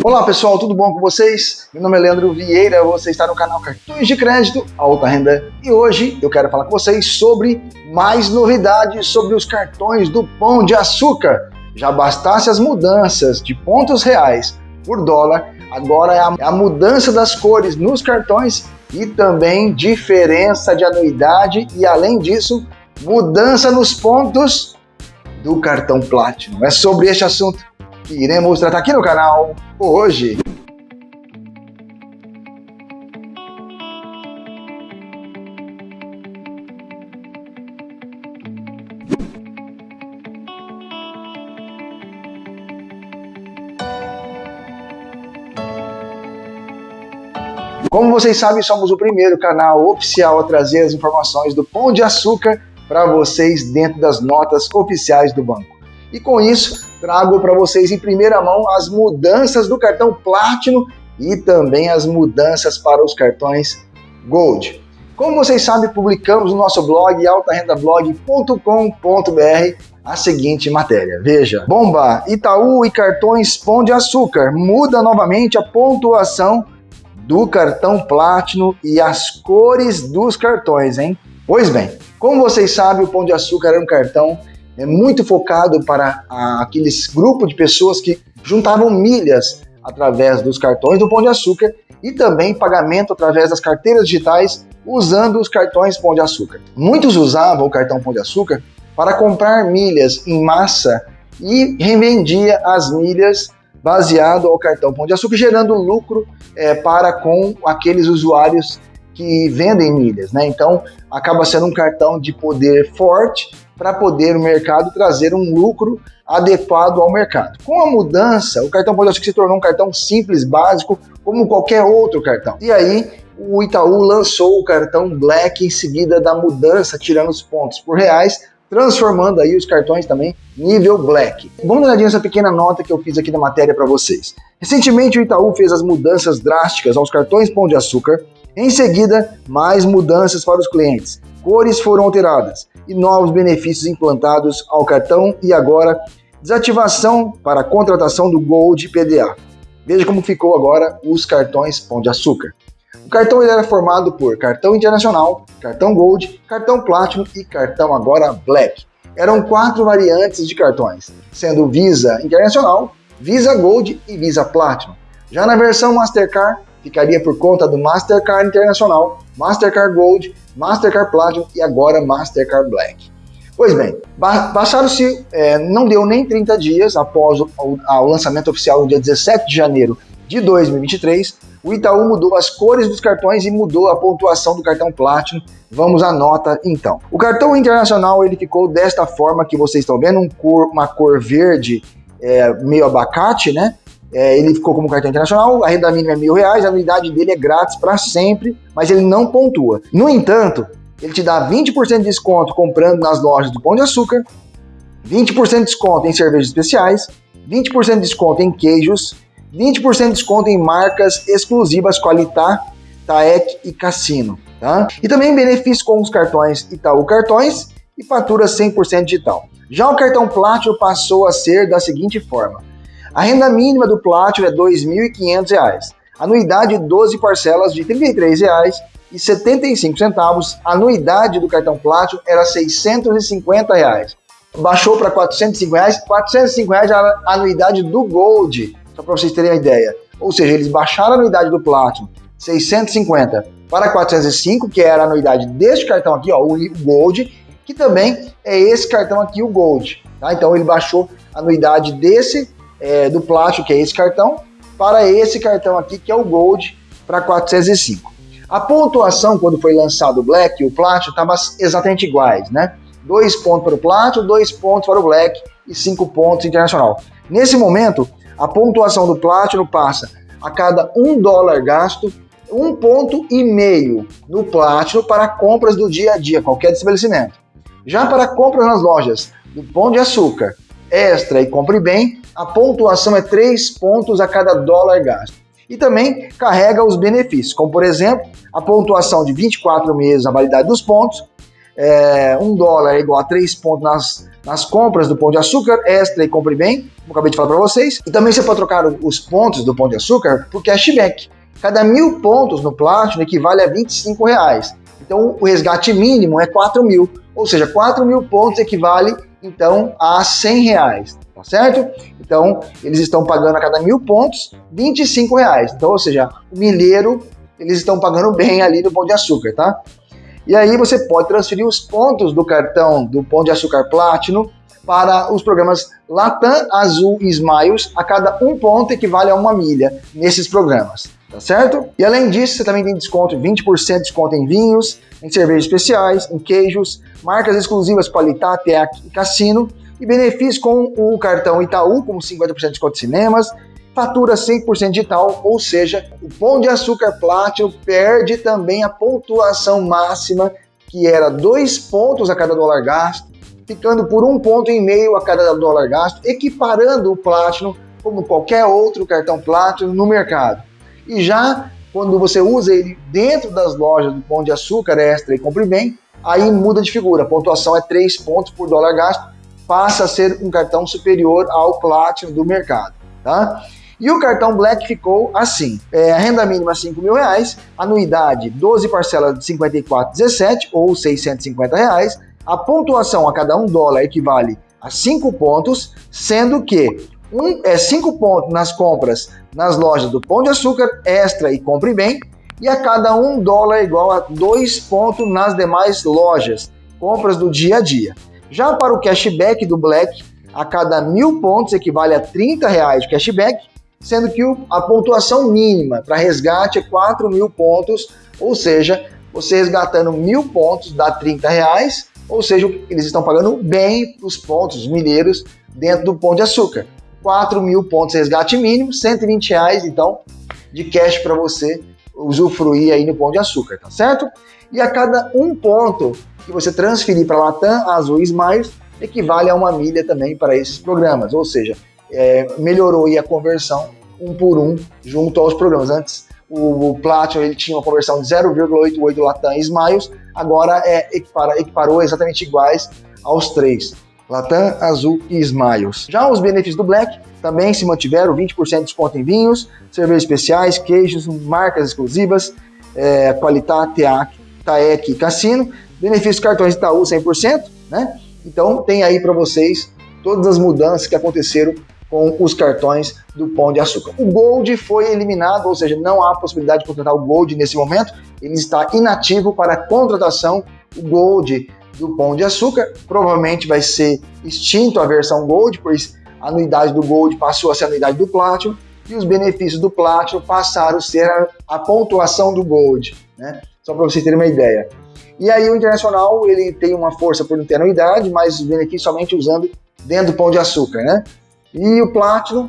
Olá pessoal, tudo bom com vocês? Meu nome é Leandro Vieira, você está no canal Cartões de Crédito Alta Renda e hoje eu quero falar com vocês sobre mais novidades sobre os cartões do Pão de Açúcar. Já bastasse as mudanças de pontos reais por dólar, agora é a, é mudança das cores nos cartões e também diferença de anuidade e além disso, mudança nos pontos do cartão Platinum. É sobre este assunto que iremos tratar aqui no canal hoje. Como vocês sabem, somos o primeiro canal oficial a trazer as informações do Pão de Açúcar para vocês dentro das notas oficiais do banco. E com isso, trago para vocês em primeira mão as mudanças do cartão Platinum e também as mudanças para os cartões Gold. Como vocês sabem, publicamos no nosso blog altarendablog.com.br a seguinte matéria. Veja, bomba, Itaú e cartões Pão de Açúcar muda novamente a pontuação do cartão Platinum e as cores dos cartões, hein? Pois bem, como vocês sabem, o Pão de Açúcar era um cartão é muito focado para aqueles grupos de pessoas que juntavam milhas através dos cartões do Pão de Açúcar e também pagamento através das carteiras digitais usando os cartões Pão de Açúcar. Muitos usavam o cartão Pão de Açúcar para comprar milhas em massa e revendia as milhas baseado ao cartão Pão de Açúcar, gerando lucro é, para com aqueles usuários que vendem milhas, né? Então acaba sendo um cartão de poder forte para poder o mercado trazer um lucro adequado ao mercado. Com a mudança, o cartão Açúcar se tornou um cartão simples, básico, como qualquer outro cartão. E aí o Itaú lançou o cartão Black em seguida da mudança, tirando os pontos por reais, transformando aí os cartões também nível Black. Vamos dar essa pequena nota que eu fiz aqui na matéria para vocês. Recentemente o Itaú fez as mudanças drásticas aos cartões Pão de Açúcar em seguida, mais mudanças para os clientes. Cores foram alteradas e novos benefícios implantados ao cartão e agora desativação para a contratação do Gold PDA. Veja como ficou agora os cartões Pão de Açúcar. O cartão ele era formado por cartão internacional, cartão Gold, cartão Platinum e cartão agora Black. Eram quatro variantes de cartões, sendo Visa Internacional, Visa Gold e Visa Platinum. Já na versão Mastercard, ficaria por conta do Mastercard Internacional, Mastercard Gold, Mastercard Platinum e agora Mastercard Black. Pois bem, passaram-se, é, não deu nem 30 dias após o, lançamento oficial no dia 17 de janeiro de 2023, o Itaú mudou as cores dos cartões e mudou a pontuação do cartão Platinum. Vamos à nota então. O cartão internacional ele ficou desta forma que vocês estão vendo, um cor, uma cor verde é, meio abacate, né? É, ele ficou como cartão internacional, a renda mínima é mil reais, a anuidade dele é grátis para sempre, mas ele não pontua. No entanto, ele te dá 20% de desconto comprando nas lojas do Pão de Açúcar, 20% de desconto em cervejas especiais, 20% de desconto em queijos, 20% de desconto em marcas exclusivas Qualitá, Taek e Cassino. Tá? E também benefício com os cartões Itaú Cartões e fatura 100% digital. Já o cartão Platinum passou a ser da seguinte forma: a renda mínima do Platinum é R$ 2.500. Anuidade 12 parcelas de R$ 33,75. Anuidade do cartão Platinum era 650 reais. Baixou para 405 reais. 405 reais a anuidade do Gold, só para vocês terem uma ideia. Ou seja, eles baixaram a anuidade do Platinum 650 para 405, que era a anuidade deste cartão aqui, ó, o Gold, que também é esse cartão aqui, o Gold. Tá? Então ele baixou a anuidade desse é, do plástico, que é esse cartão, para esse cartão aqui, que é o Gold, para 405. A pontuação, quando foi lançado o Black e o plástico, estavam exatamente iguais, né? Dois pontos para o plástico, dois pontos para o Black e cinco pontos internacional. Nesse momento, a pontuação do Platinum passa a cada um dólar gasto, um ponto e meio no Platinum para compras do dia a dia, qualquer estabelecimento. Já para compras nas lojas do Pão de Açúcar, Extra e Compre Bem, a pontuação é 3 pontos a cada dólar gasto. E também carrega os benefícios, como por exemplo, a pontuação de 24 meses a validade dos pontos, é, um dólar é igual a 3 pontos nas, nas compras do Pão de Açúcar, extra e compre bem, como acabei de falar para vocês. E também você pode trocar os pontos do Pão de Açúcar por cashback. Cada mil pontos no Platinum equivale a 25 reais. Então o resgate mínimo é 4 mil, ou seja, 4 mil pontos equivale então a 100 reais, tá certo? Então eles estão pagando a cada mil pontos 25 reais. Então, ou seja, o milheiro eles estão pagando bem ali no Pão de Açúcar, tá? E aí você pode transferir os pontos do cartão do Pão de Açúcar Platinum para os programas Latam, Azul e Smiles. A cada um ponto equivale a uma milha nesses programas tá certo? E além disso, você também tem desconto, 20% de desconto em vinhos, em cervejas especiais, em queijos, marcas exclusivas Qualitá, Teac e Cassino, e benefícios com o cartão Itaú, como 50% de desconto de cinemas, fatura 100% digital, ou seja, o Pão de Açúcar Platinum perde também a pontuação máxima, que era 2 pontos a cada dólar gasto, ficando por um ponto e meio a cada dólar gasto, equiparando o Platinum como qualquer outro cartão Platinum no mercado. E já quando você usa ele dentro das lojas do Pão de Açúcar Extra e Compre Bem, aí muda de figura. A pontuação é 3 pontos por dólar gasto, passa a ser um cartão superior ao Platinum do mercado. Tá? E o cartão Black ficou assim: é, a renda mínima 5 mil reais, anuidade 12 parcelas de 54,17 ou 650 reais. A pontuação a cada um dólar equivale a 5 pontos, sendo que um, é 5 pontos nas compras nas lojas do Pão de Açúcar, Extra e Compre Bem, e a cada um dólar igual a 2 pontos nas demais lojas, compras do dia a dia. Já para o cashback do Black, a cada mil pontos equivale a 30 reais de cashback, sendo que a pontuação mínima para resgate é 4 mil pontos, ou seja, você resgatando mil pontos dá 30 reais, ou seja, eles estão pagando bem os pontos mineiros dentro do Pão de Açúcar. 4 mil pontos resgate mínimo, 120 reais, então, de cash para você usufruir aí no Pão de Açúcar, tá certo? E a cada um ponto que você transferir para Latam, Azul e Smiles, equivale a uma milha também para esses programas, ou seja, é, melhorou a conversão um por um junto aos programas. Antes, o, o Platinum ele tinha uma conversão de 0,88 Latam Smiles, agora é, equipara, equiparou exatamente iguais aos três. Latam, Azul e Smiles. Já os benefícios do Black também se mantiveram, 20% de desconto em vinhos, cervejas especiais, queijos, marcas exclusivas, é, Qualitá, Teac, Taec e Cassino, benefícios cartões Itaú 100%, né? Então tem aí para vocês todas as mudanças que aconteceram com os cartões do Pão de Açúcar. O Gold foi eliminado, ou seja, não há possibilidade de contratar o Gold nesse momento, ele está inativo para contratação. O Gold do Pão de Açúcar. Provavelmente vai ser extinto a versão Gold, pois a anuidade do Gold passou a ser a anuidade do Platinum e os benefícios do Platinum passaram a ser a, a pontuação do Gold, né? Só para vocês terem uma ideia. E aí o Internacional ele tem uma força por não ter anuidade, mas os benefícios somente usando dentro do Pão de Açúcar, né? E o Platinum,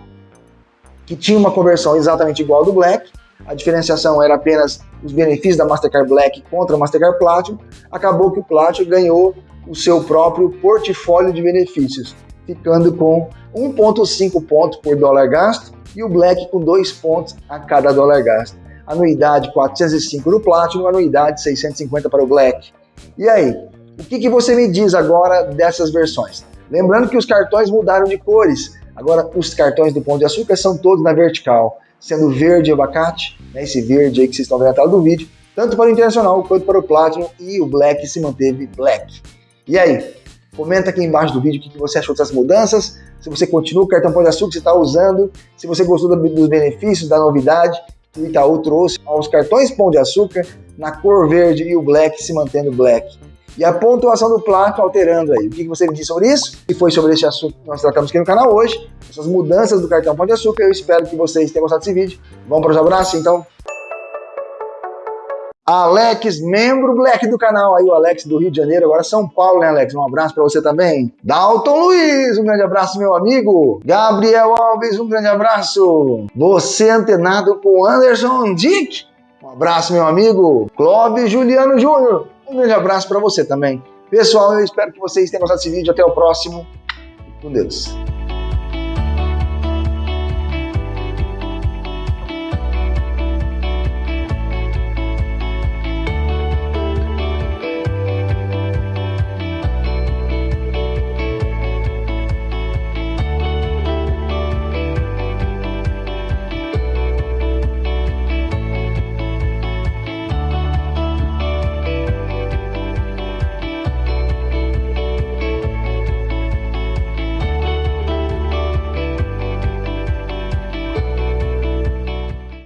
que tinha uma conversão exatamente igual ao do Black, a diferenciação era apenas os benefícios da Mastercard Black contra a Mastercard Platinum, acabou que o Platinum ganhou o seu próprio portfólio de benefícios, ficando com 1,5 pontos por dólar gasto e o Black com 2 pontos a cada dólar gasto. Anuidade 405 no Platinum, anuidade 650 para o Black. E aí, o que, que você me diz agora dessas versões? Lembrando que os cartões mudaram de cores. Agora, os cartões do Pão de Açúcar são todos na vertical sendo verde abacate, né, esse verde aí que vocês estão vendo na tela do vídeo, tanto para o Internacional quanto para o Platinum, e o Black se manteve Black. E aí, comenta aqui embaixo do vídeo o que você achou dessas mudanças, se você continua o cartão Pão de Açúcar que você está usando, se você gostou dos benefícios, da novidade o Itaú trouxe aos cartões Pão de Açúcar na cor verde e o Black se mantendo Black. E a pontuação do Platinum alterando aí. O que você me disse sobre isso? E foi sobre esse assunto que nós tratamos aqui no canal hoje essas mudanças do cartão Pão de Açúcar. Eu espero que vocês tenham gostado desse vídeo. Vamos para os abraços, então? Alex, membro Black do canal, aí o Alex do Rio de Janeiro, agora São Paulo, né Alex? Um abraço para você também. Dalton Luiz, um grande abraço, meu amigo. Gabriel Alves, um grande abraço. Você antenado com Anderson Dick, um abraço, meu amigo. Clóvis Juliano Júnior, um grande abraço para você também. Pessoal, eu espero que vocês tenham gostado desse vídeo. Até o próximo. Com Deus.